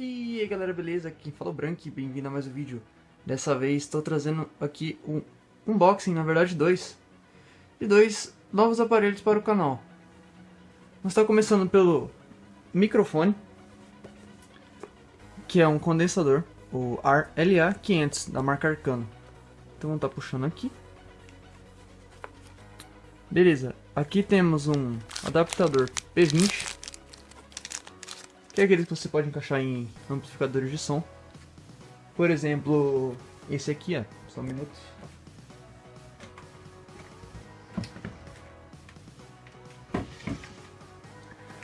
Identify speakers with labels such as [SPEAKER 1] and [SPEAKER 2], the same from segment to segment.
[SPEAKER 1] aí galera, beleza? Aqui falou e bem-vindo a mais um vídeo. Dessa vez estou trazendo aqui um unboxing, na verdade dois, de dois novos aparelhos para o canal. Nós está começando pelo microfone, que é um condensador, o LA500 da marca Arcano. Então vamos estar tá puxando aqui. Beleza, aqui temos um adaptador P20 é aqueles que você pode encaixar em amplificadores de som. Por exemplo, esse aqui, ó. Só um minuto.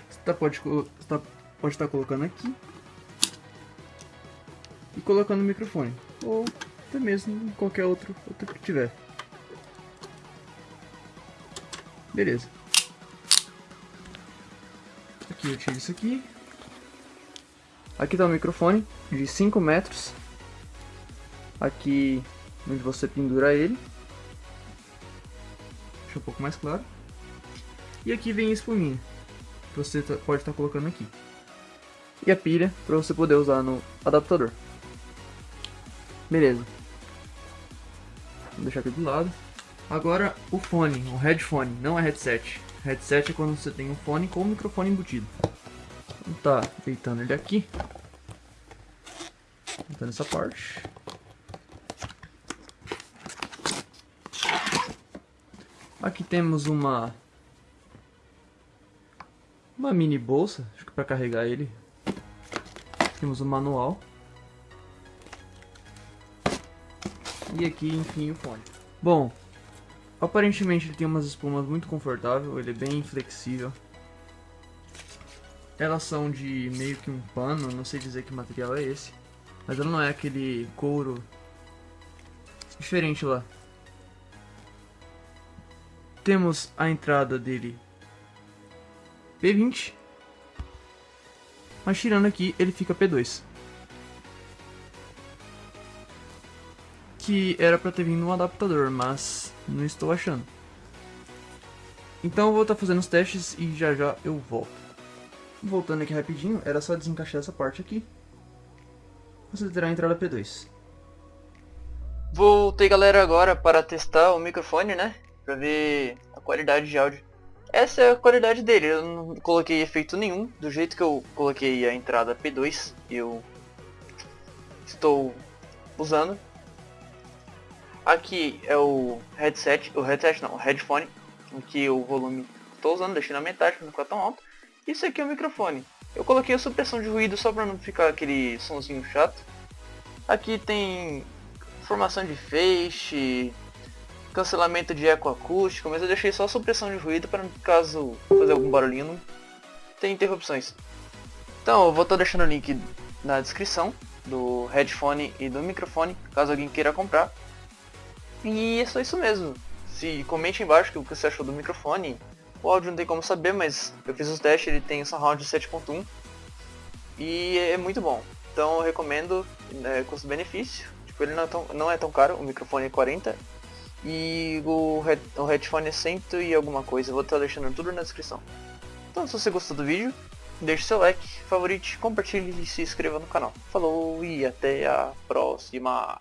[SPEAKER 1] Você tá, pode, tá, pode estar tá colocando aqui. E colocando no microfone. Ou até mesmo qualquer outro, outro que tiver. Beleza. Aqui eu tiro isso aqui. Aqui está o microfone de 5 metros. Aqui onde você pendura ele. Deixa um pouco mais claro. E aqui vem a espuminha. Que você tá, pode estar tá colocando aqui. E a pilha para você poder usar no adaptador. Beleza. Vou deixar aqui do lado. Agora o fone, o headphone, não é headset. Headset é quando você tem um fone com o microfone embutido. Tá deitando ele aqui. Deitando essa parte. Aqui temos uma uma mini bolsa, acho que para carregar ele. Temos o manual. E aqui, enfim, o fone. Bom, aparentemente ele tem umas espumas muito confortável, ele é bem flexível. Elas são de meio que um pano, não sei dizer que material é esse. Mas ela não é aquele couro diferente lá. Temos a entrada dele P20. Mas tirando aqui, ele fica P2. Que era pra ter vindo um adaptador, mas não estou achando. Então eu vou estar tá fazendo os testes e já já eu volto. Voltando aqui rapidinho, era só desencaixar essa parte aqui. Você terá a entrada P2. Voltei galera agora para testar o microfone, né? Pra ver a qualidade de áudio. Essa é a qualidade dele, eu não coloquei efeito nenhum. Do jeito que eu coloquei a entrada P2, eu estou usando. Aqui é o headset, o headset não, o headphone, que o volume estou usando, deixei na metade não ficar tão alto. Isso aqui é o microfone. Eu coloquei a supressão de ruído só para não ficar aquele sonzinho chato. Aqui tem formação de feixe, cancelamento de eco acústico, mas eu deixei só a supressão de ruído para caso fazer algum barulhinho não tem interrupções. Então eu vou estar deixando o link na descrição do headphone e do microfone, caso alguém queira comprar. E é só isso mesmo. Se comente embaixo o que você achou do microfone, o áudio não tem como saber, mas eu fiz os testes, ele tem surround 7.1 e é muito bom. Então eu recomendo é, custo-benefício. Tipo, ele não é, tão, não é tão caro, o microfone é 40 e o, head, o headphone é 100 e alguma coisa. Eu vou estar deixando tudo na descrição. Então se você gostou do vídeo, deixe seu like, favorite, compartilhe e se inscreva no canal. Falou e até a próxima!